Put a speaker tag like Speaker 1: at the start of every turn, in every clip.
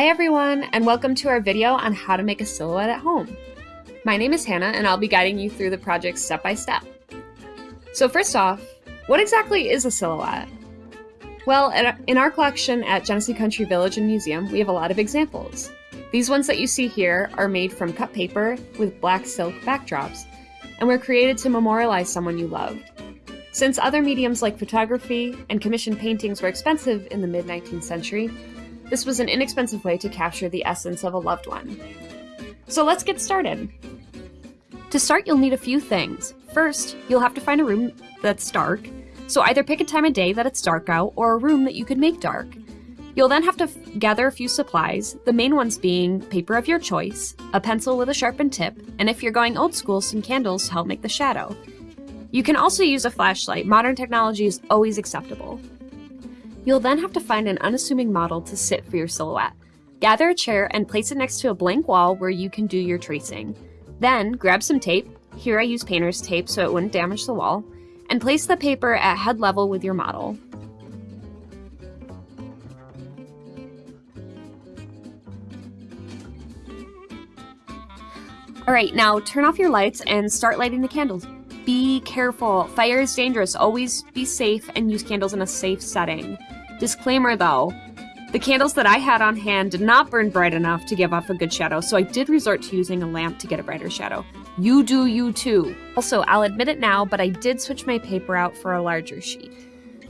Speaker 1: Hi everyone, and welcome to our video on how to make a silhouette at home. My name is Hannah, and I'll be guiding you through the project step by step. So first off, what exactly is a silhouette? Well, in our collection at Genesee Country Village and Museum, we have a lot of examples. These ones that you see here are made from cut paper with black silk backdrops, and were created to memorialize someone you loved. Since other mediums like photography and commissioned paintings were expensive in the mid 19th century, this was an inexpensive way to capture the essence of a loved one. So let's get started. To start, you'll need a few things. First, you'll have to find a room that's dark, so either pick a time of day that it's dark out or a room that you could make dark. You'll then have to gather a few supplies, the main ones being paper of your choice, a pencil with a sharpened tip, and if you're going old school, some candles to help make the shadow. You can also use a flashlight, modern technology is always acceptable. You'll then have to find an unassuming model to sit for your silhouette. Gather a chair and place it next to a blank wall where you can do your tracing. Then, grab some tape, here I use painter's tape so it wouldn't damage the wall, and place the paper at head level with your model. Alright, now turn off your lights and start lighting the candles. Be careful, fire is dangerous, always be safe and use candles in a safe setting. Disclaimer though, the candles that I had on hand did not burn bright enough to give off a good shadow, so I did resort to using a lamp to get a brighter shadow. You do you too. Also, I'll admit it now, but I did switch my paper out for a larger sheet.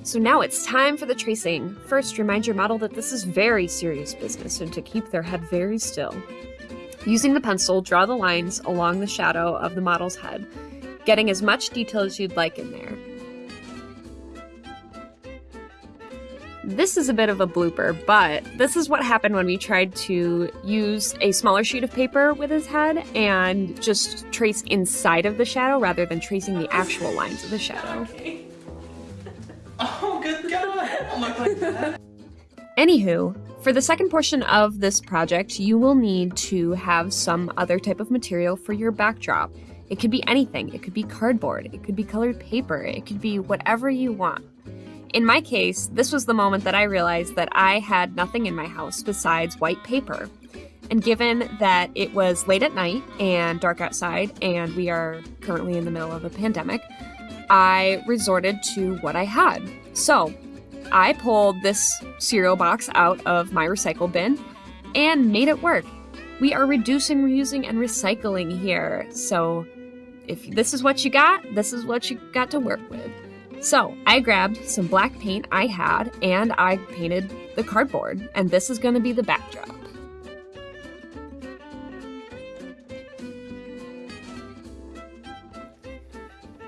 Speaker 1: So now it's time for the tracing. First, remind your model that this is very serious business and to keep their head very still. Using the pencil, draw the lines along the shadow of the model's head, getting as much detail as you'd like in there. This is a bit of a blooper, but this is what happened when we tried to use a smaller sheet of paper with his head and just trace inside of the shadow rather than tracing the actual lines of the shadow.
Speaker 2: Oh, good God! Look like that.
Speaker 1: Anywho, for the second portion of this project, you will need to have some other type of material for your backdrop. It could be anything. It could be cardboard. It could be colored paper. It could be whatever you want. In my case, this was the moment that I realized that I had nothing in my house besides white paper. And given that it was late at night and dark outside, and we are currently in the middle of a pandemic, I resorted to what I had. So I pulled this cereal box out of my recycle bin and made it work. We are reducing, reusing, and recycling here. So if this is what you got, this is what you got to work with. So I grabbed some black paint I had and I painted the cardboard and this is going to be the backdrop.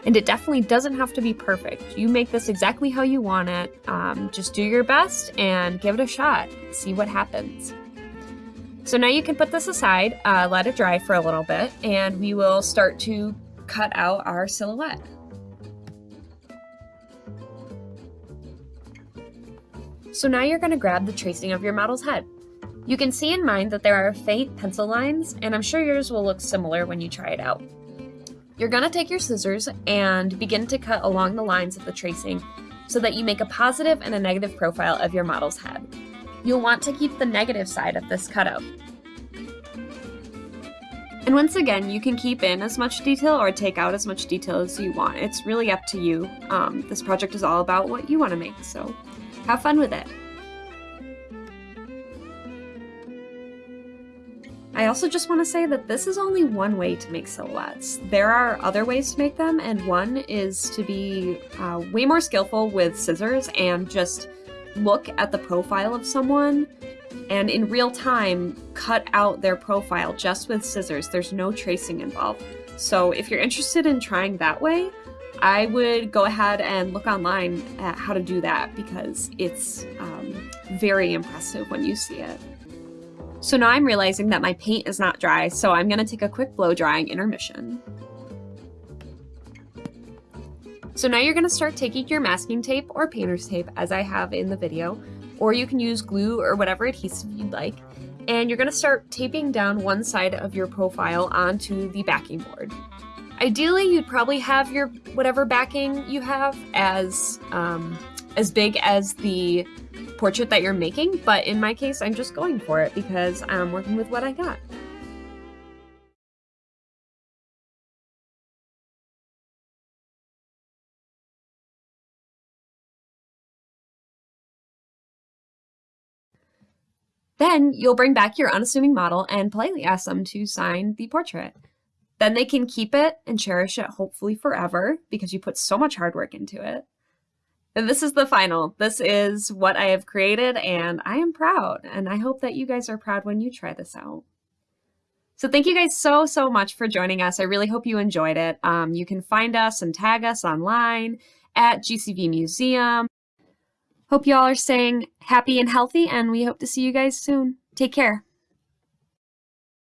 Speaker 1: And it definitely doesn't have to be perfect. You make this exactly how you want it. Um, just do your best and give it a shot. See what happens. So now you can put this aside, uh, let it dry for a little bit, and we will start to cut out our silhouette. So now you're going to grab the tracing of your model's head. You can see in mind that there are faint pencil lines, and I'm sure yours will look similar when you try it out. You're going to take your scissors and begin to cut along the lines of the tracing so that you make a positive and a negative profile of your model's head. You'll want to keep the negative side of this cutout. And once again, you can keep in as much detail or take out as much detail as you want. It's really up to you. Um, this project is all about what you want to make, so have fun with it. I also just want to say that this is only one way to make silhouettes. There are other ways to make them, and one is to be uh, way more skillful with scissors and just look at the profile of someone and in real time cut out their profile just with scissors. There's no tracing involved. So if you're interested in trying that way, I would go ahead and look online at how to do that because it's um, very impressive when you see it. So now I'm realizing that my paint is not dry, so I'm gonna take a quick blow drying intermission. So now you're gonna start taking your masking tape or painter's tape as I have in the video, or you can use glue or whatever adhesive you'd like, and you're gonna start taping down one side of your profile onto the backing board. Ideally, you'd probably have your whatever backing you have as um, as big as the portrait that you're making, but in my case, I'm just going for it because I'm working with what I got. Then you'll bring back your unassuming model and politely ask them to sign the portrait. Then they can keep it and cherish it hopefully forever because you put so much hard work into it. And this is the final. This is what I have created and I am proud. And I hope that you guys are proud when you try this out. So thank you guys so, so much for joining us. I really hope you enjoyed it. Um, you can find us and tag us online at GCV Museum. Hope you all are staying happy and healthy, and we hope to see you guys soon. Take care.